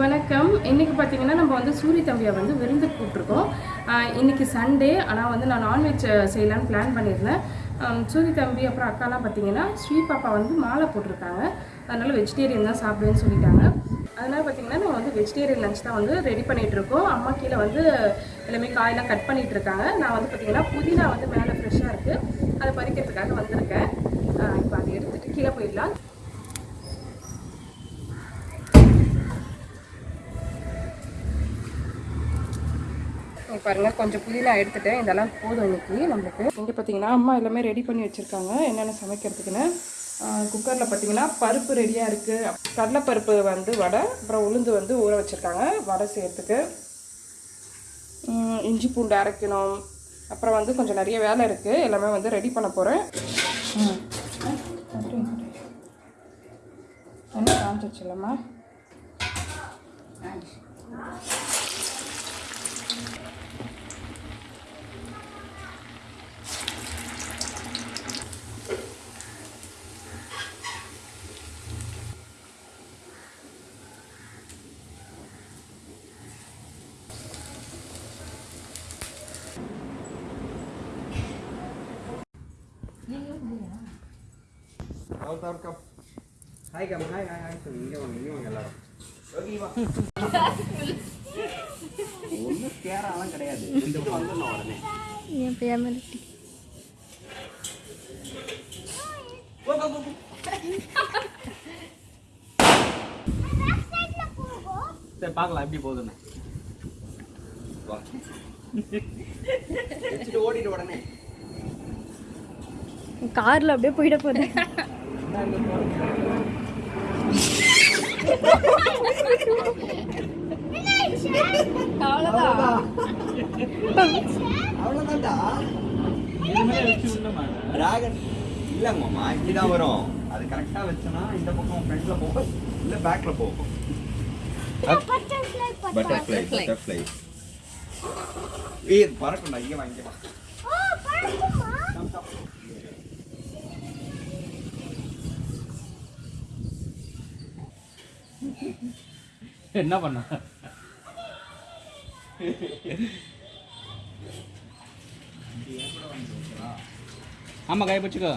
வணக்கம். இன்றைக்கி பார்த்தீங்கன்னா நம்ம வந்து சூரிய தம்பியை வந்து விருந்து கூப்பிட்ருக்கோம் இன்றைக்கி இன்னைக்கு சண்டே ஆனால் வந்து நான் நான்வெஜ் செய்யலான்னு பிளான் பண்ணியிருந்தேன். சூரிய தம்பி அப்புறம் அக்காலாம் பார்த்தீங்கன்னா ஸ்ரீ பாப்பா வந்து மாலை போட்டிருக்காங்க. அதனால் வெஜிடேரியன் தான் சாப்பிடுவேன்னு சொல்லிட்டாங்க. அதனால் பார்த்தீங்கன்னா நம்ம வந்து வெஜிடேரியன் லஞ்ச் தான் வந்து ரெடி பண்ணிகிட்ருக்கோம் அம்மா கீழே வந்து எல்லாமே காயெல்லாம் கட் பண்ணிகிட்டு இருக்காங்க நான் வந்து பார்த்தீங்கன்னா புதினா வந்து மேலே ஃப்ரெஷ்ஷாக இருக்குது அதை பறிக்கிறதுக்காக வந்திருக்கேன். இப்போ அதை எடுத்துகிட்டு கீழே போயிடலாம். இங்கே பாருங்கள் கொஞ்சம் புதினா எடுத்துட்டேன். இதெல்லாம் போதும் இன்னைக்கு நம்மளுக்கு. இங்கே பார்த்தீங்கன்னா அம்மா எல்லாமே ரெடி பண்ணி வச்சுருக்காங்க. என்னென்ன சமைக்கிறதுக்குன்னு. குக்கரில் பார்த்தீங்கன்னா பருப்பு ரெடியாக இருக்குது கடலைப்பருப்பு வந்து வடை அப்புறம் உளுந்து வந்து ஊற வச்சுருக்காங்க. வடை செய்கிறதுக்கு இஞ்சி பூண்டு அரைக்கணும். அப்புறம் வந்து கொஞ்சம் நிறைய வேலை இருக்குது எல்லாமே வந்து ரெடி பண்ண போகிறேன் என்ன காமிச்சிச்சு hi come hi hi hi இங்கே வாங்க இங்கே வாங்க. எல்லாரும் ஒன்றும் கேராலாம் கிடையாது இந்த வந்துடணும் உடனே என் ஃபேமிலி சரி பார்க்கலாம் எப்படி போகுதுன்னு ஓடிட்டு உடனே கார்ல அப்படியே போயிட போறேன் அவ்வளோதான்டா டிராகன் இல்லைங்க மாமா இப்படிதான் வரும். அது கரெக்டாக வச்சோன்னா இந்த பக்கம் ஃப்ரண்ட்ல போகும் இல்லை பேக்ல போகும் பட்டர்ஃப்ளை பட்டர்ஃப்ளை ஏய் இது பறக்கும்டா இங்கே வா என்ன பண்ண? ஆமா கை பிடிச்சிக்கோ.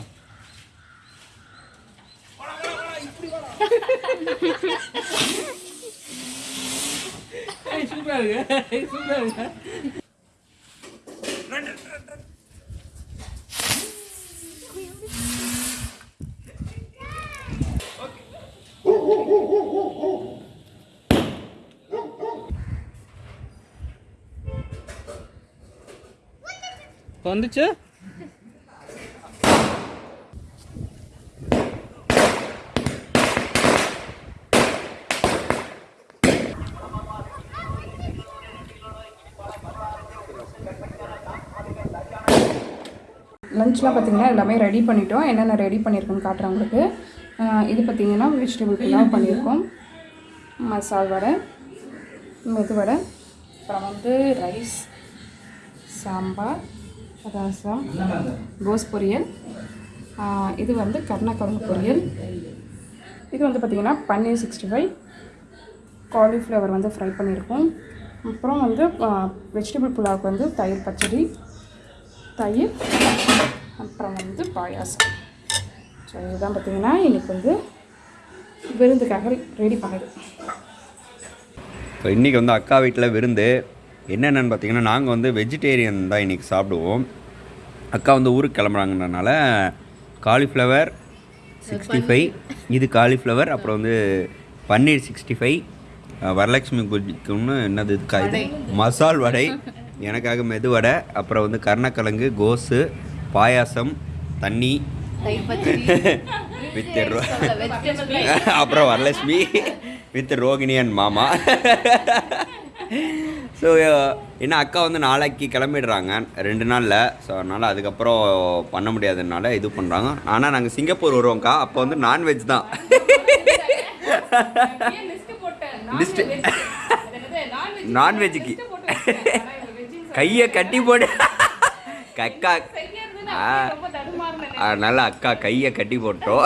சூப்பரா இருக்கு. சூப்பரா இருக்கு. இப்போ வந்துச்சு. லஞ்ச்லாம் பார்த்தீங்கன்னா எல்லாமே ரெடி பண்ணிட்டோம். என்னென்ன ரெடி பண்ணியிருக்கோன்னு காட்டுறேன் உங்களுக்கு. இது பார்த்தீங்கன்னா வெஜிடபிள் பிலாவ் பண்ணியிருக்கோம் மசால் வடை மெது வடை. அப்புறம் வந்து ரைஸ் சாம்பார். ரசம் கோஸ் பொரியல் இது வந்து கருணக்கிழங்கு பொரியல். இது வந்து பார்த்திங்கன்னா பன்னீர் சிக்ஸ்டி ஃபைவ் காலிஃப்ளவர் வந்து ஃப்ரை பண்ணியிருக்கோம். அப்புறம் வந்து வெஜிடபிள் புலாவுக்கு வந்து தயிர் பச்சடி தயிர் அப்புறம் வந்து பாயாசம். ஸோ இதுதான் பார்த்தீங்கன்னா இன்றைக்கி வந்து விருந்துக்காக ரெடி பண்ணுது. ஸோ இன்றைக்கி வந்து அக்கா வீட்டில் விருந்து. என்னென்னு பார்த்தீங்கன்னா நாங்கள் வந்து வெஜிடேரியன் தான் இன்றைக்கி சாப்பிடுவோம். அக்கா வந்து ஊருக்கு கிளம்புறாங்கன்றனால காலிஃப்ளவர் சிக்ஸ்டி ஃபைவ் இது காலிஃப்ளவர் அப்புறம் வந்து பன்னீர் சிக்ஸ்டி ஃபைவ் வரலட்சுமி பூஜைக்குன்னு என்னது இதுக்கா இது? மசால் வடை. எனக்காக மெது வடை. அப்புறம் வந்து கருணக்கிழங்கு கோஸு பாயாசம் தண்ணி. வித் அப்புறம் வரலட்சுமி. வித் ரோகிணி அண்ட் மாமா. ஸோ ஏன்னா அக்கா வந்து நாளைக்கு கிளம்பிடுறாங்க ரெண்டு நாளில். ஸோ அதனால் அதுக்கப்புறம் பண்ண முடியாததுனால இது பண்ணுறாங்க ஆனால் நாங்கள் சிங்கப்பூர் வருவோம்க்கா. அப்போ வந்து நான்வெஜ் தான். லிஸ்ட் நான்வெஜ்ஜுக்கு கையை கட்டி போடு. அக்கா. ஆ. அதனால் அக்கா கையை கட்டி போட்டோம்.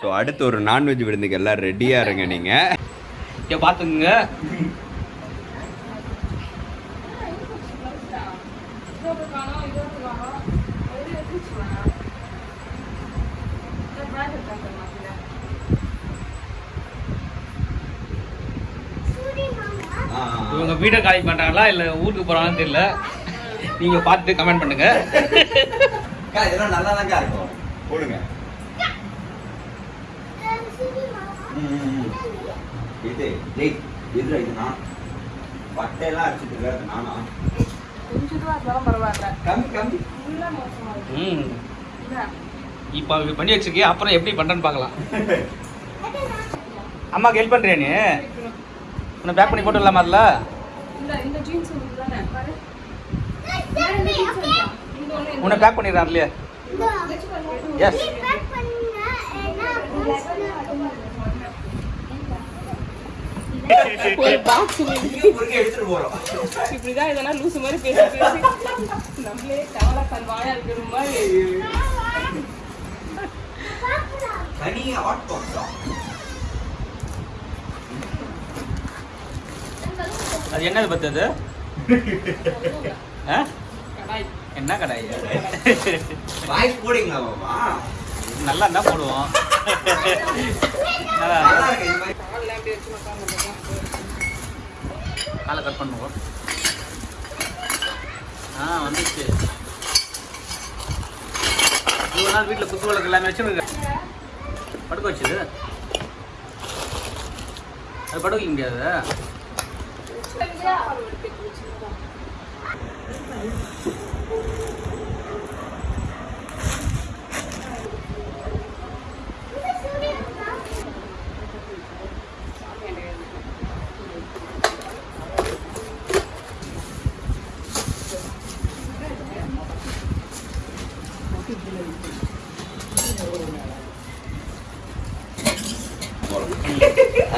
ஸோ அடுத்து ஒரு நான்வெஜ் விருந்துக்கு எல்லாம் ரெடியாக இருங்க நீங்கள் இங்கே பார்த்துக்குங்க இவங்க வீட்டை காலி பண்ணுறாங்களா இல்லை ஊருக்கு போகிறாங்கன்னு தெரியல. நீங்கள் பார்த்து கமெண்ட் பண்ணுங்க. இதெல்லாம் நல்லா தாங்க இருக்கும். போடுங்க. ம், இது டேய் இது இது நான்? பட்டையெல்லாம் அடிச்சுட்டு இருக்காது நானா? கொஞ்சம் ரூபா இருந்தாலும் பரவாயில்ல கம்மி கம்மி. ஃபுல்லா மோசமா இருக்கு ம். இல்ல, இப்போ இப்படி பண்ணி வச்சிருக்கே அப்புறம் எப்படி பண்ணுறேன்னு பார்க்கலாம். அம்மாக்கு ஹெல்ப் பண்ணுறியா நீ? உன்னை பேக் பண்ணி போட்டுடலாமா இந்த உன்னை பேக் பண்ணிடுறான் இல்லையா எஸ் ஒரு பாக்ஸ் எடுத்துட்டு போறோம். இப்படிதான் இதெல்லாம் லூசு மாதிரி பேசி பேசி. நம்மளே கவலை வாயா இருக்கிற மாதிரி. தனி ஹாட் பாக்ஸா அது என்னது பத்தது என்ன கடாய்? வாய்ஸ் போடுங்களா பாப்பா நல்லா இருந்தால் போடுவோம். நல்லா காலை கட் பண்ணுவோம். ஆ வந்துச்சு. இவ்வளோ நாள் வீட்டில் குத்து விளக்கு எல்லாமே வச்சுருங்க படுக்க வச்சுது? அது படுக்க வைக்க முடியாது?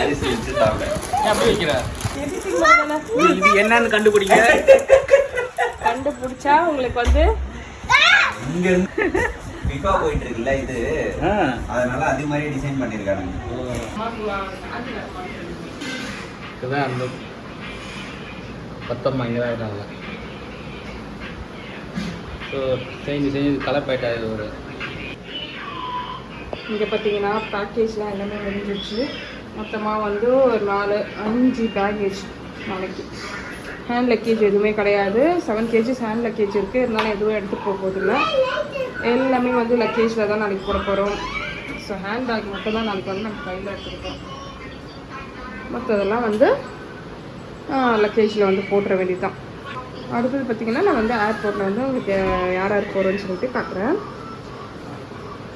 அரிசி வச்சு இது என்னன்னு கண்டுபிடிங்க கண்டுபிடிச்சா உங்களுக்கு வந்து இங்க இருந்து போயிட்டு இருக்குல்ல இது அதனால அது மாதிரி டிசைன் பண்ணிருக்காங்க இதுதான் அந்த பத்தம்மா இங்கே தான் இருக்காங்க ஸோ செஞ்சு செஞ்சு கலப்பாயிட்டா இது ஒரு இங்கே பார்த்தீங்கன்னா பேக்கேஜ்லாம் எல்லாமே முடிஞ்சிருச்சு மொத்தமாக வந்து ஒரு நாலு அஞ்சு பேக்கேஜ் நாளைக்கு. ஹேண்ட் லக்கேஜ் எதுவுமே கிடையாது. செவன் கேஜிஸ் ஹேண்ட் லக்கேஜ் இருக்குது இருந்தாலும் எதுவும் எடுத்துகிட்டு போக போதில்லை எல்லாமே வந்து லக்கேஜில் தான் நாளைக்கு போட போகிறோம் ஸோ ஹேண்ட் பேக் மட்டும் தான் நாளைக்கு வந்து நம்ம கையில் எடுத்துருக்கோம். மற்றதெல்லாம் வந்து லக்கேஜில் வந்து போட்டுற வேண்டியதுதான். அடுத்தது பார்த்திங்கன்னா நான் வந்து ஏர்போர்ட்டில் வந்து உங்களுக்கு யார் யார் போகிறோன்னு சொல்லிட்டு காட்டுறேன்.